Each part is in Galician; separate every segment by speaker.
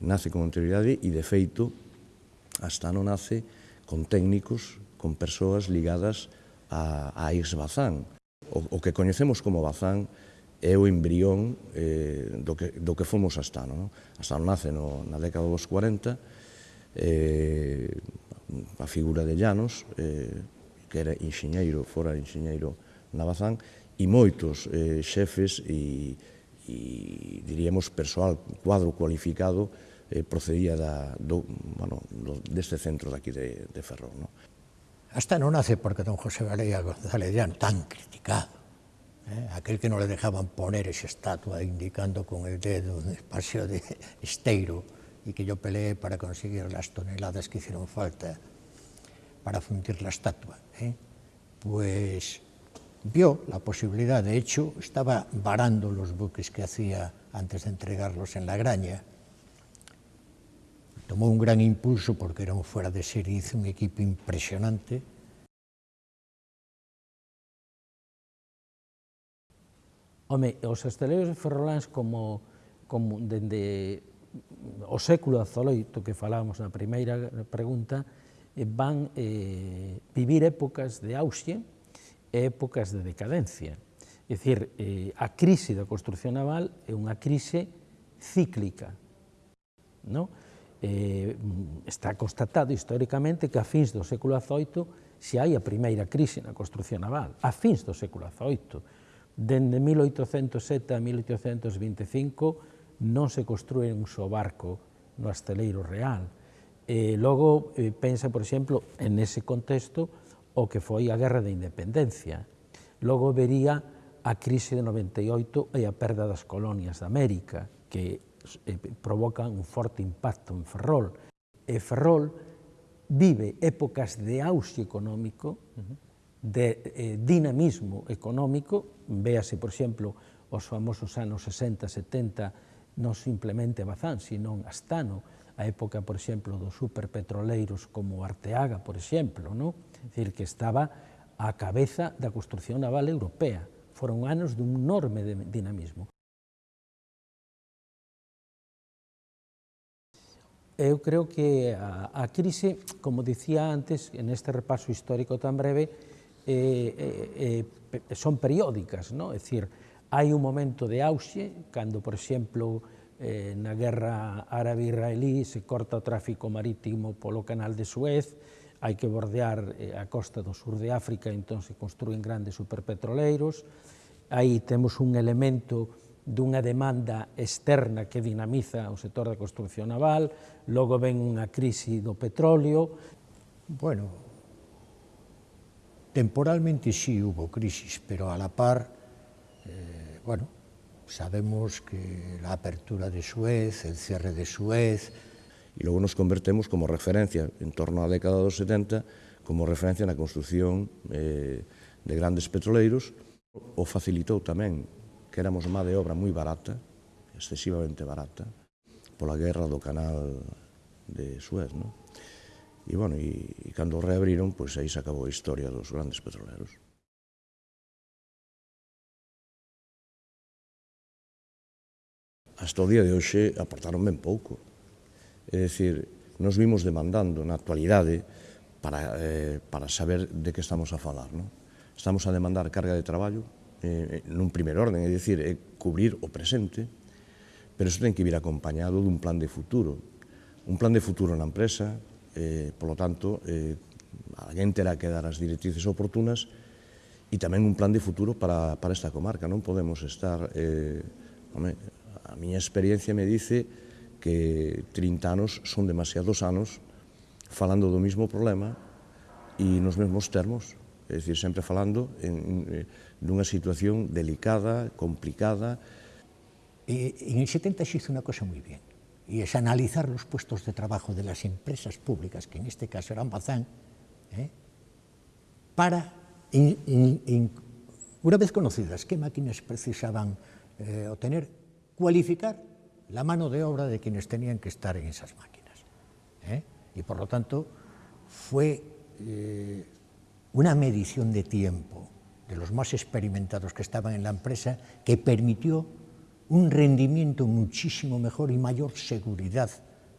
Speaker 1: nace con anterioridade e, de feito, hasta non nace con técnicos, con persoas ligadas a, a ex Bazán. O, o que coñecemos como Bazán é o embrión eh, do, que, do que fomos Astano. No? non nace no, na década dos 40, eh, a figura de Llanos, eh, que era enxeñeiro, fora enxeñeiro na Bazán, e moitos eh, xefes e, e diríamos, persoal cuadro cualificado eh, procedía da, do, bueno, do, deste centro daqui de, de Ferrol. No?
Speaker 2: Hasta non nace porque don José Varela González Llán, tan criticado, eh, aquel que non le dejaban poner esa estatua indicando con el dedo un espacio de esteiro y que yo peleé para conseguir las toneladas que hicieron falta para fundir la estatua. Eh, pues vio la posibilidad, de hecho, estaba varando los buques que hacía antes de entregarlos en la graña, tomou un gran impulso porque era un fuera de serie, hizo un equipo impresionante.
Speaker 3: Home, os estaleiros ferroláns como, como dende o século azoloito que falábamos na primeira pregunta, eh, van eh, vivir épocas de auxe e épocas de decadencia. É dicir, eh, a crise da construcción naval é unha crise cíclica. Non? eh, está constatado históricamente que a fins do século XVIII se hai a primeira crise na construcción naval, a fins do século XVIII. Dende 1807 a 1825 non se construe un só barco no Asteleiro Real. E logo, eh, pensa, por exemplo, en ese contexto, o que foi a Guerra de Independencia. Logo vería a crise de 98 e a perda das colonias da América, que eh, provocan un forte impacto en Ferrol. E Ferrol vive épocas de auxe económico, de eh, dinamismo económico, véase, por exemplo, os famosos anos 60, 70, non simplemente Bazán, sino Astano, a época, por exemplo, dos superpetroleiros como Arteaga, por exemplo, ¿no? é dicir, que estaba á cabeza da construcción naval europea. Foron anos dun enorme dinamismo. eu creo que a, a crise, como dicía antes, en este repaso histórico tan breve, eh, eh, eh, son periódicas, ¿no? é dicir, hai un momento de auxe, cando, por exemplo, eh, na guerra árabe-israelí se corta o tráfico marítimo polo canal de Suez, hai que bordear eh, a costa do sur de África, entón se construen grandes superpetroleiros, aí temos un elemento dunha demanda externa que dinamiza o sector da construcción naval, logo ven unha crise do petróleo.
Speaker 2: Bueno, temporalmente sí hubo crisis, pero a la par, eh, bueno, sabemos que la apertura de Suez, el cierre de Suez...
Speaker 1: E logo nos convertemos como referencia, en torno á década dos 70, como referencia na construcción eh, de grandes petroleiros, o facilitou tamén que éramos má de obra moi barata, excesivamente barata, pola guerra do canal de Suez, non? E, bueno, e, e cando reabriron, pois aí se acabou a historia dos grandes petroleros. Hasta o día de hoxe aportaron ben pouco. É dicir, nos vimos demandando na actualidade para, eh, para saber de que estamos a falar. Non? Estamos a demandar carga de traballo, Eh, eh, nun primer orden, é dicir, é cubrir o presente, pero iso ten que vir acompañado dun plan de futuro. Un plan de futuro na empresa, eh, polo tanto, eh, alguén terá que dar as directrices oportunas e tamén un plan de futuro para, para esta comarca. Non podemos estar... Eh, home, a miña experiencia me dice que 30 anos son demasiados anos falando do mismo problema e nos mesmos termos é dicir, sempre falando en, en, dunha situación delicada, complicada.
Speaker 2: E, en el 70 xizo unha cosa moi bien, e es analizar los puestos de trabajo de las empresas públicas, que en este caso eran Bazán, ¿eh? para, in, in, in, una vez conocidas qué máquinas precisaban eh, obtener, cualificar la mano de obra de quienes tenían que estar en esas máquinas. ¿eh? Y por lo tanto, fue eh, una medición de tiempo de los más experimentados que estaban en la empresa que permitió un rendimiento muchísimo mejor y mayor seguridad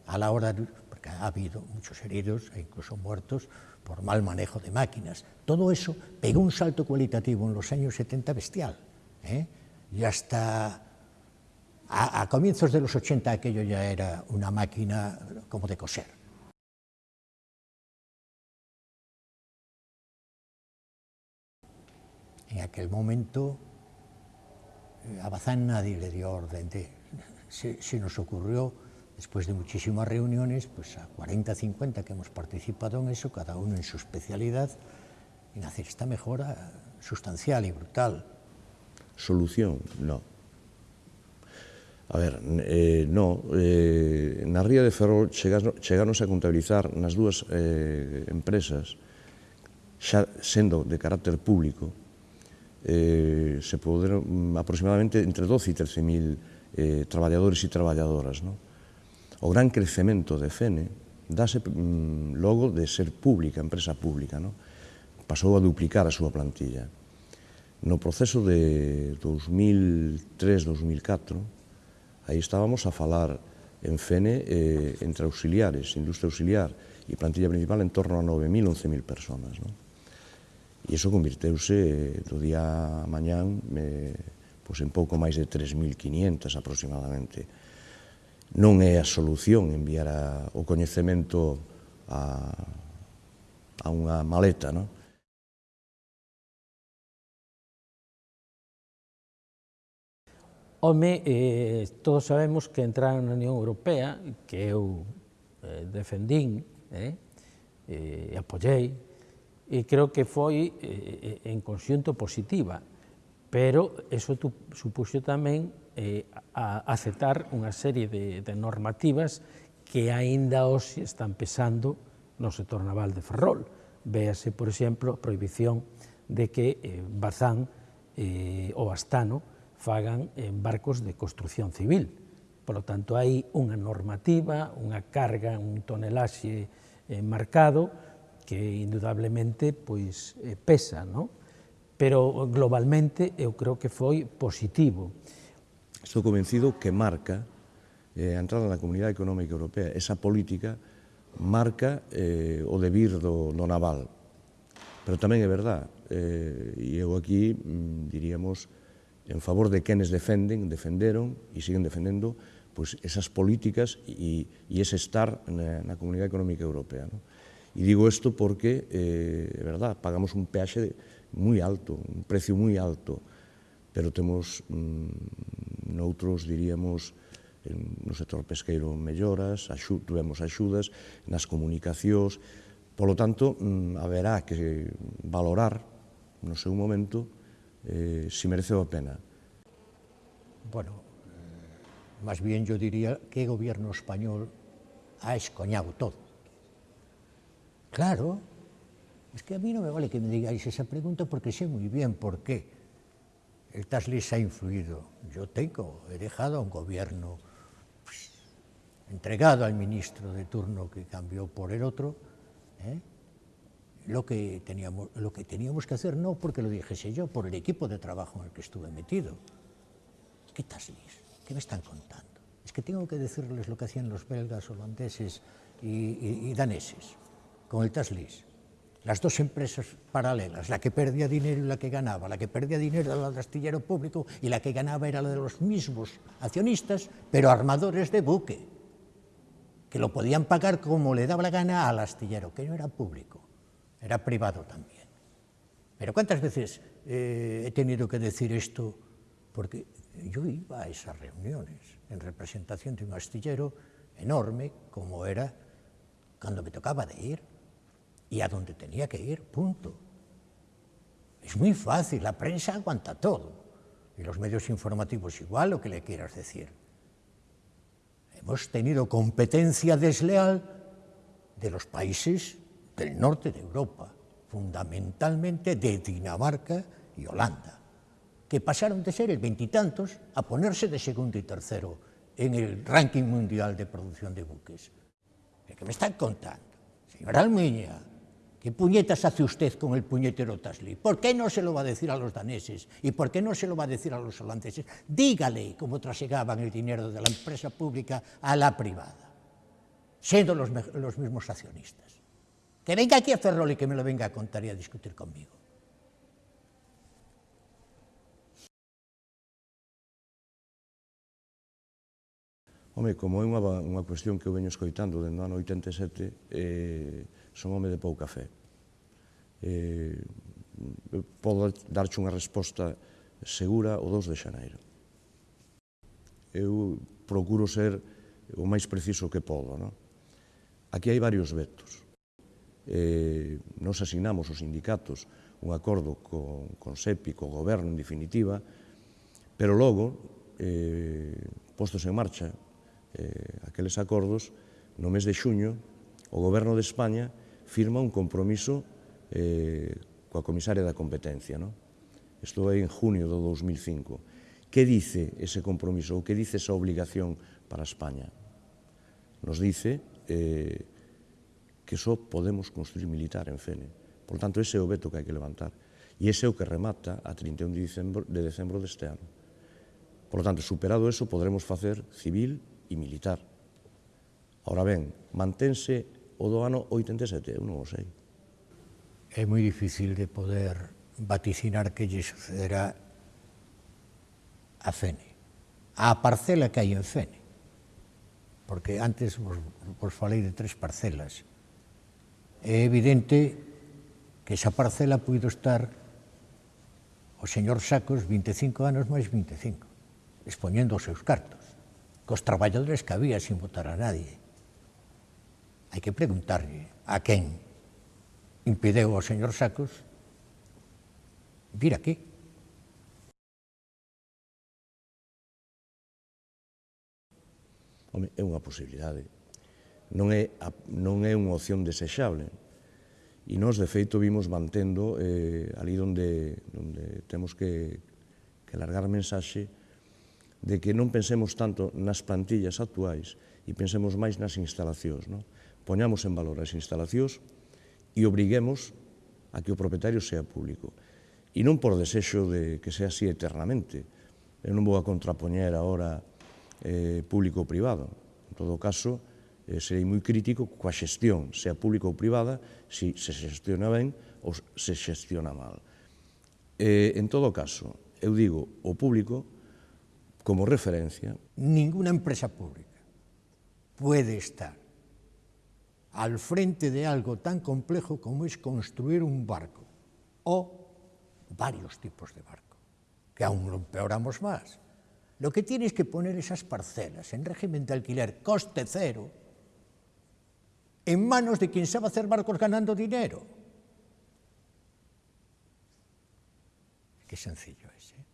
Speaker 2: a la hora, de, porque ha habido muchos heridos e incluso muertos por mal manejo de máquinas. Todo eso pegó un salto cualitativo en los años 70 bestial. ¿eh? Y hasta a, a comienzos de los 80 aquello ya era una máquina como de coser. En aquel momento eh, a Bazán nadie le dio orden de... Se, se nos ocurrió, después de muchísimas reuniones, pues a 40, 50 que hemos participado en eso, cada uno en su especialidad, en hacer esta mejora sustancial y brutal.
Speaker 1: Solución, no. A ver, eh, no, eh, na Ría de Ferrol chegaron, a contabilizar nas dúas eh, empresas, xa sendo de carácter público, eh, se poderon mm, aproximadamente entre 12 e 13 mil eh, traballadores e traballadoras. No? O gran crecemento de FENE dase mm, logo de ser pública, empresa pública. No? Pasou a duplicar a súa plantilla. No proceso de 2003-2004, aí estábamos a falar en FENE eh, entre auxiliares, industria auxiliar e plantilla principal en torno a 9.000, 11.000 personas. Non? E iso convirteuse do eh, día a mañán eh, me, pois en pouco máis de 3.500 aproximadamente. Non é a solución enviar a, o coñecemento a, a unha maleta, non?
Speaker 3: Home, eh, todos sabemos que entrar na Unión Europea, que eu eh, defendín, eh, eh, apoyei, e creo que foi eh, eh, en conxunto positiva, pero eso tu, supuxo tamén eh, a aceptar unha serie de, de normativas que aínda hoxe están pesando no sector naval de Ferrol. Véase, por exemplo, a prohibición de que eh, Bazán eh, ou Astano fagan en barcos de construcción civil. Por lo tanto, hai unha normativa, unha carga, un tonelaxe eh, marcado, que indudablemente pois, eh, pesa, non? pero globalmente eu creo que foi positivo.
Speaker 1: Estou convencido que marca eh, a entrada na Comunidade Económica Europea, esa política marca eh, o debir do, do naval. Pero tamén é verdad, eh, e eu aquí, mm, diríamos, en favor de quenes defenden, defenderon e siguen defendendo pois, esas políticas e, e ese estar na, na Comunidade Económica Europea. Non? E digo isto porque, eh, é verdad, pagamos un peaxe moi alto, un precio moi alto, pero temos mm, noutros, diríamos, no sector pesqueiro melloras, axu, tuvemos axudas nas comunicacións, polo tanto, mm, haberá que valorar no seu momento eh, si mereceu a pena.
Speaker 2: Bueno, eh, máis bien yo diría que o gobierno español ha escoñado todo. Claro, es que a mí no me vale que me digáis esa pregunta porque sé muy bien por qué el TASLIS ha influido. Yo tengo, he dejado a un gobierno pues, entregado al ministro de turno que cambió por el otro, ¿eh? lo, que teníamos, lo que teníamos que hacer, no porque lo dijese yo, por el equipo de trabajo en el que estuve metido. ¿Qué TASLIS? ¿Qué me están contando? Es que tengo que decirles lo que hacían los belgas, holandeses y, daneses con el TASLIS, las dos empresas paralelas, la que perdía dinero y la que ganaba. La que perdía dinero era la del astillero público y la que ganaba era la de los mismos accionistas, pero armadores de buque, que lo podían pagar como le daba la gana al astillero, que no era público, era privado también. Pero ¿cuántas veces eh, he tenido que decir esto? Porque yo iba a esas reuniones en representación de un astillero enorme, como era cuando me tocaba de ir y a donde tenía que ir, punto. Es muy fácil, la prensa aguanta todo, y los medios informativos igual, lo que le quieras decir. Hemos tenido competencia desleal de los países del norte de Europa, fundamentalmente de Dinamarca y Holanda, que pasaron de ser el veintitantos a ponerse de segundo y tercero en el ranking mundial de producción de buques. ¿Qué me están contando? Señora Almiña, ¿Qué puñetas hace usted con el puñetero Tasli? ¿Por qué no se lo va a decir a los daneses? ¿Y por qué no se lo va a decir a los holandeses? Dígale cómo trasegaban el dinero de la empresa pública a la privada, siendo los, los mismos accionistas. Que venga aquí a Ferrol y que me lo venga a contar y a discutir conmigo.
Speaker 1: Home, como é unha, unha cuestión que eu veño escoitando dende o ano 87, eh, son home de pouca fe. Eh, podo darche unha resposta segura o 2 de xaneiro. Eu procuro ser o máis preciso que podo. Non? Aquí hai varios vetos. Eh, nos asinamos os sindicatos un acordo con, con SEPI, co goberno en definitiva, pero logo, eh, postos en marcha eh, aqueles acordos, no mes de xuño, o goberno de España firma un compromiso eh, coa comisaria da competencia. No? Isto é en junio do 2005. Que dice ese compromiso ou que dice esa obligación para España? Nos dice eh, que só podemos construir militar en Fene. Por tanto, ese é o veto que hai que levantar. E ese é o que remata a 31 de decembro, de decembro deste ano. Por tanto, superado eso, podremos facer civil e militar. Ahora ben, mantense o do ano 87, eu non o sei.
Speaker 2: É moi difícil de poder vaticinar que lle sucederá a Fene, a parcela que hai en Fene. Porque antes vos, vos falei de tres parcelas. É evidente que esa parcela puido estar o señor Sacos 25 anos máis 25, expoñendo os seus cartos, cos traballadores que había sin votar a nadie hai que preguntarlle a quen impideu ao señor Sacos vir aquí.
Speaker 1: Home, é unha posibilidade. Non é, non é unha opción desexable. E nós, de feito, vimos mantendo eh, ali onde, onde temos que, que largar mensaxe de que non pensemos tanto nas plantillas actuais e pensemos máis nas instalacións. Non? poñamos en valor as instalacións e obriguemos a que o propietario sea público. E non por desexo de que sea así eternamente. Eu non vou a contrapoñer agora eh, público ou privado. En todo caso, eh, serei moi crítico coa xestión, sea pública ou privada, se se xestiona ben ou se xestiona mal. Eh, en todo caso, eu digo, o público, como referencia...
Speaker 2: Ninguna empresa pública puede estar al frente de algo tan complejo como es construir un barco o varios tipos de barco, que aún lo empeoramos más. Lo que tienes que poner esas parcelas en régimen de alquiler coste cero en manos de quien sabe hacer barcos ganando dinero. Qué sencillo es, ¿eh?